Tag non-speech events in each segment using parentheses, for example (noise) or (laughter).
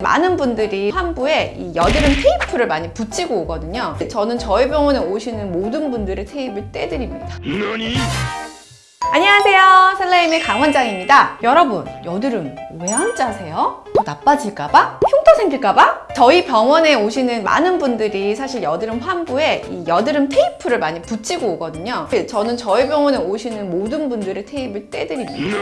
많은 분들이 환부에 이 여드름 테이프를 많이 붙이고 오거든요. 저는 저희 병원에 오시는 모든 분들의 테이프를 떼드립니다. 안녕하세요. 셀라임의 강원장입니다. 여러분, 여드름 왜 안 짜세요? 더 나빠질까봐? 흉터 생길까봐? 저희 병원에 오시는 많은 분들이 사실 여드름 환부에 이 여드름 테이프를 많이 붙이고 오거든요. 저는 저희 병원에 오시는 모든 분들의 테이프를 떼드립니다.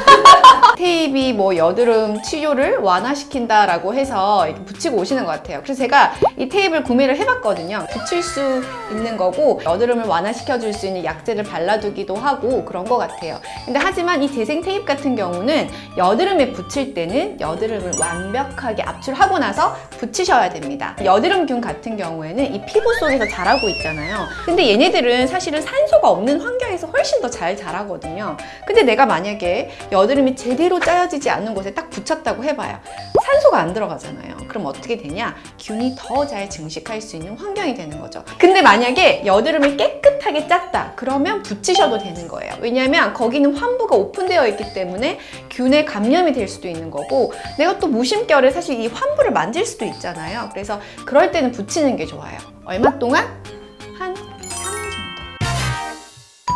(laughs) 테이프이 뭐 여드름 치료를 완화시킨다 라고 해서 이렇게 붙이고 오시는 것 같아요. 그래서 제가 이 테이프를 구매를 해봤거든요. 붙일 수 있는 거고 여드름을 완화시켜줄 수 있는 약재를 발라두기도 하고 그런 것 같아요. 근데 하지만 이 재생 테이프 같은 경우는 여드름에 붙일 때는 여드름을 완벽하게 압출하고 나서 붙이셔야 됩니다. 여드름균 같은 경우에는 이 피부 속에서 자라고 있잖아요. 근데 얘네들은 사실은 산소가 없는 환경에서 훨씬 더 잘 자라거든요. 근데 내가 만약에 여드름이 제대로 짜여지지 않는 곳에 딱 붙였다고 해봐요. 산소가 안 들어가잖아요. 그럼 어떻게 되냐? 균이 더 잘 증식할 수 있는 환경이 되는 거죠. 근데 만약에 여드름을 깨끗하게 짰다. 그러면 붙이셔도 되는 거예요. 왜냐하면 거기는 환부가 오픈되어 있기 때문에 균에 감염이 될 수도 있는 거고 내가 또 무심결에 사실 이 환부를 만질 수도 있잖아요. 그래서 그럴 때는 붙이는 게 좋아요. 얼마 동안? 한 3일 정도.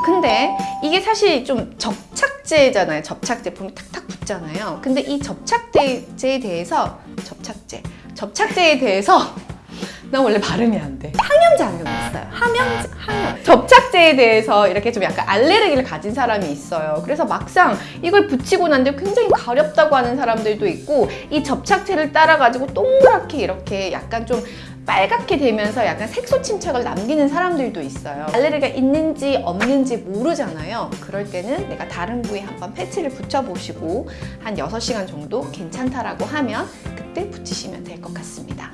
근데 이게 사실 좀 접착제잖아요. 접착제 보면 탁 탁 붙잖아요. 근데 이 접착제에 대해서 접착제, 접착제에 대해서 (laughs) 나 원래 발음이 안 돼. 항염 작용이 있어요. 항염, 항염. 접착제에 대해서 이렇게 좀 약간 알레르기를 가진 사람이 있어요. 그래서 막상 이걸 붙이고 난데 굉장히 가렵다고 하는 사람들도 있고 이 접착제를 따라가지고 동그랗게 이렇게 약간 좀 빨갛게 되면서 약간 색소 침착을 남기는 사람들도 있어요. 알레르기가 있는지 없는지 모르잖아요. 그럴 때는 내가 다른 부위에 한번 패치를 붙여보시고 한 6시간 정도 괜찮다라고 하면 그때 붙이시면 될 것 같습니다.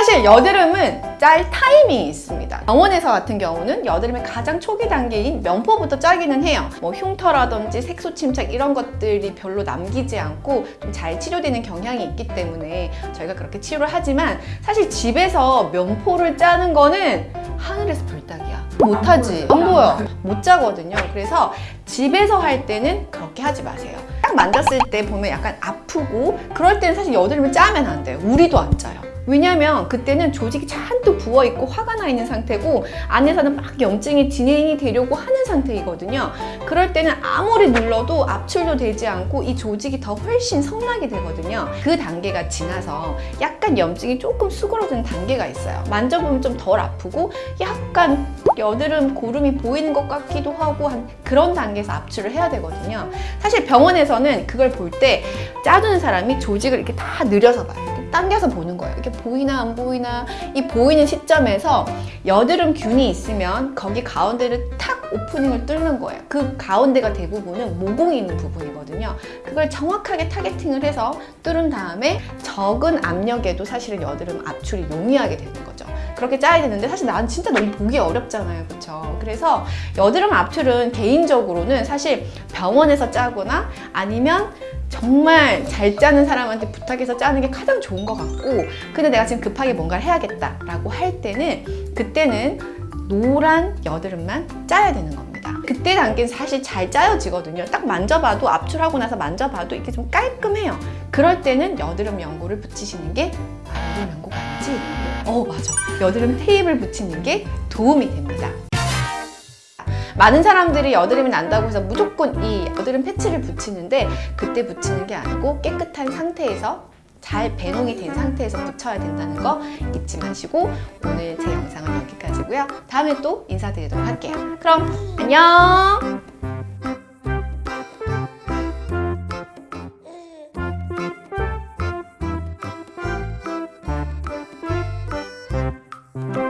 사실 여드름은 짤 타이밍이 있습니다. 병원에서 같은 경우는 여드름의 가장 초기 단계인 면포부터 짜기는 해요. 뭐 흉터라든지 색소 침착 이런 것들이 별로 남기지 않고 좀 잘 치료되는 경향이 있기 때문에 저희가 그렇게 치료를 하지만 사실 집에서 면포를 짜는 거는 하늘에서 별따기야. 못하지. 안 보여. 못 짜거든요. 그래서 집에서 할 때는 그렇게 하지 마세요. 딱 만졌을 때 보면 약간 아프고 그럴 때는 사실 여드름을 짜면 안 돼요. 우리도 안 짜요. 왜냐면 그때는 조직이 잔뜩 부어있고 화가 나 있는 상태고 안에서는 막 염증이 진행이 되려고 하는 상태이거든요. 그럴 때는 아무리 눌러도 압출도 되지 않고 이 조직이 더 훨씬 성나게 되거든요. 그 단계가 지나서 약간 염증이 조금 수그러드는 단계가 있어요. 만져보면 좀 덜 아프고 약간 여드름 고름이 보이는 것 같기도 하고 한 그런 단계에서 압출을 해야 되거든요. 사실 병원에서는 그걸 볼 때 짜주는 사람이 조직을 이렇게 다 늘려서 봐요. 당겨서 보는 거예요. 이게 보이나 안 보이나 이 보이는 시점에서 여드름 균이 있으면 거기 가운데를 탁 오프닝을 뚫는 거예요. 그 가운데가 대부분은 모공이 있는 부분이거든요. 그걸 정확하게 타겟팅을 해서 뚫은 다음에 적은 압력에도 사실은 여드름 압출이 용이하게 되는 거죠. 그렇게 짜야 되는데 사실 난 진짜 너무 보기 어렵잖아요. 그렇죠? 그래서 여드름 압출은 개인적으로는 사실 병원에서 짜거나 아니면 정말 잘 짜는 사람한테 부탁해서 짜는 게 가장 좋은 것 같고 근데 내가 지금 급하게 뭔가를 해야겠다 라고 할 때는 그때는 노란 여드름만 짜야 되는 겁니다. 그때 단계는 사실 잘 짜여지거든요. 딱 만져봐도 압출하고 나서 만져봐도 이게 좀 깔끔해요. 그럴 때는 여드름 연고를 붙이시는 게 아, 여드름 연고가? 어 맞아. 여드름 테이프를 붙이는 게 도움이 됩니다. 많은 사람들이 여드름이 난다고 해서 무조건 이 여드름 패치를 붙이는데 그때 붙이는 게 아니고 깨끗한 상태에서 잘 배농이 된 상태에서 붙여야 된다는 거 잊지 마시고 오늘 제 영상은 여기까지고요. 다음에 또 인사드리도록 할게요. 그럼 안녕!